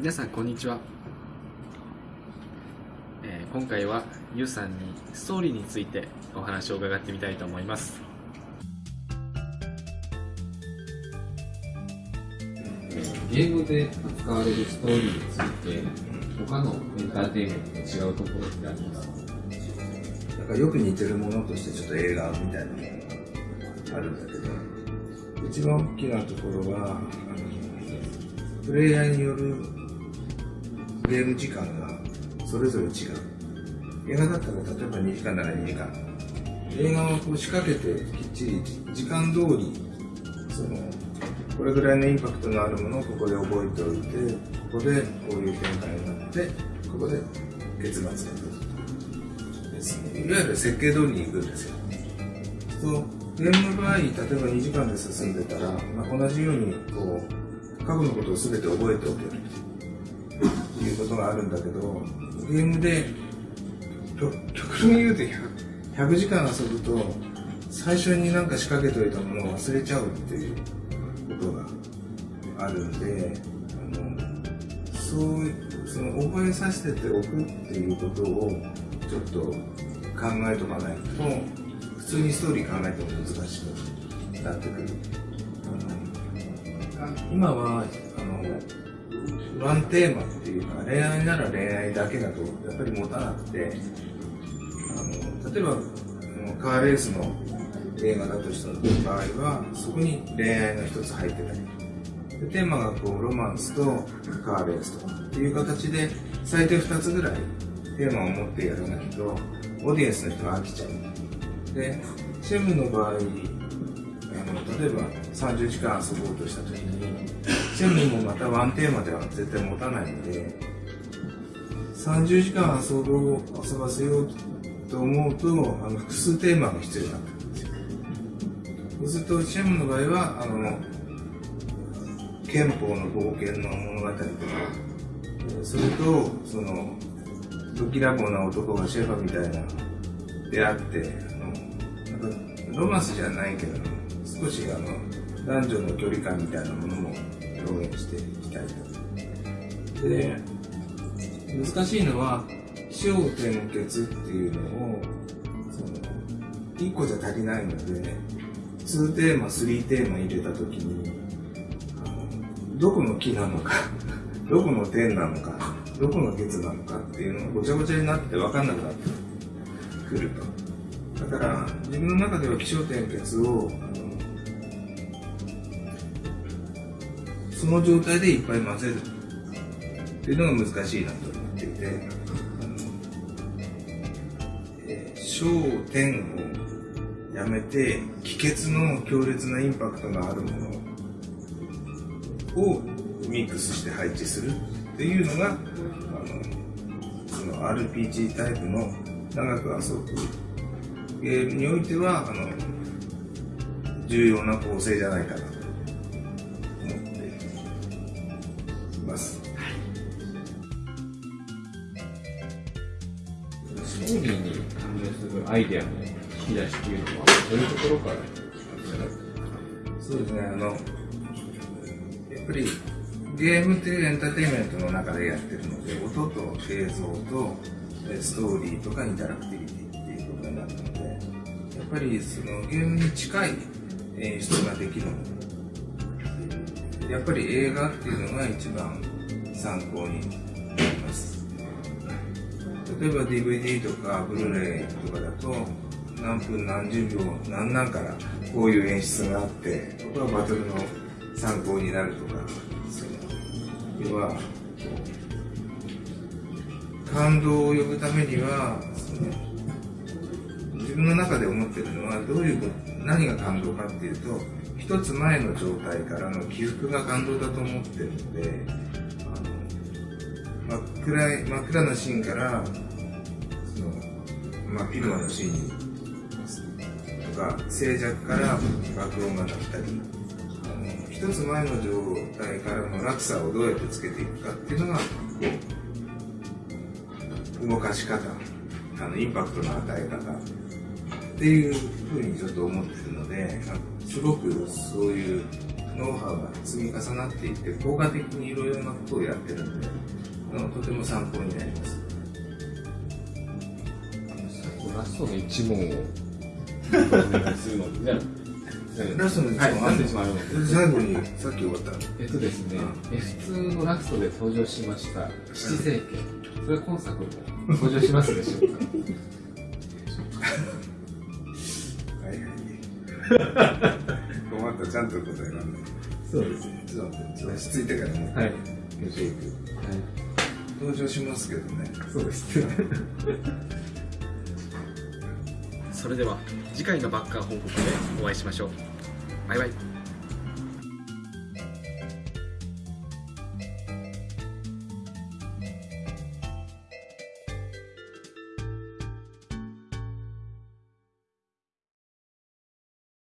皆さんこんにちは、えー今回はゆうさんにストーリーについてお話を伺ってみたいと思います。ゲームで扱われるストーリーについて、他のエンターテインメントと違うところってありますかなんかよく似てるものとしてちょっと映画みたいなものがあるんだけど、一番大きなところは、あのプレイヤーによるゲーム時間がそれぞれ違う。映画だったら例えば2時間なら2時間。映画をこう仕掛けてきっちり時間通り、その、これぐらいのインパクトのあるものをここで覚えておいて、ここでこういう展開になって、ここで結末が出る。ですね。いわゆる設計通りに行くんですよ。そうゲームの場合、例えば2時間で進んでたら、まあ、同じようにこう過去のことを全て覚えておけるということがあるんだけど、ゲームで極極論言うと 100, 100時間遊ぶと、最初になんか仕掛けておいたものを忘れちゃうっていうことがあるんで、あのそうその覚えさせておくっていうことをちょっと考えとかないと。普通にストーリー考えても難しくなってくる。今はあのワンテーマっていうか恋愛なら恋愛だけだとやっぱり持たなくてあの例えばあのカーレースの映画だとした場合はそこに恋愛が一つ入ってたりでテーマがこうロマンスとカーレースとかっていう形で最低2つぐらいテーマを持ってやらないとオーディエンスの人が飽きちゃう。でシェムの場合あの例えば30時間遊ぼうとした時にシェムもまたワンテーマでは絶対持たないので30時間遊ぼう遊ばせようと思うとあの複数テーマが必要になってくるんですよ。そうするとシェムの場合はあの憲法の冒険の物語とかそれとそのぶっきらぼうな男がシェファみたいな出会ってあのなんかロマンスじゃないけど少しあの男女の距離感みたいなものも表現していきたいとで難しいのは起承転結っていうのをその1個じゃ足りないので2テーマ3テーマ入れた時にどこの木なのか どこの点なのかどこのケツなのかっていうのがごちゃごちゃになって分かんなくなってくると。だから自分の中では起承転結をその状態でいっぱい混ぜる。っていうのが難しいなと思っていて。え焦点をやめて気血の強烈なインパクトがあるものをミックスして配置するっていうのがあのその RPG タイプの長く遊ぶゲームにおいてはあの重要な構成じゃないかなと。ストーリーに関連するアイデアの引き出しっていうのは、どういうところからそうですね、あの、やっぱりゲームっていうエンターテインメントの中でやってるので、音と映像とストーリーとかインタラクティビティっていうことになるので、やっぱりそのゲームに近い演出ができるので、やっぱり映画っていうのが一番参考に。例えば DVD とかブルーレイとかだと何分何十秒何なんからこういう演出があってここはバトルの参考になるとかその。要は感動を呼ぶためにはその自分の中で思ってるのはどういう何が感動かっていうと一つ前の状態からの起伏が感動だと思ってるのであの真っ暗い真っ暗なシーンからその真っ昼間のシーンにとか静寂から爆音が鳴ったり一つ前の状態からの落差をどうやってつけていくかっていうのがこう動かし方あのインパクトの与え方っていうふうにちょっと思ってるのですごくそういうノウハウが積み重なっていって効果的にいろいろなことをやってるんであのとても参考になります。ラストの一問をするのラストの一問はい、あんのラストの一問あるので。最後にさっき終わったえっとですね、F2 のラストで登場しました七政権。それは今作も登場しますでしょうか？はいはい困ったちゃんと答えられない。そうですね。落ち着いてからね。はい登場しますけどね。そうです。ね。それでは次回のバッカー報告でお会いしましょう。バイバイ。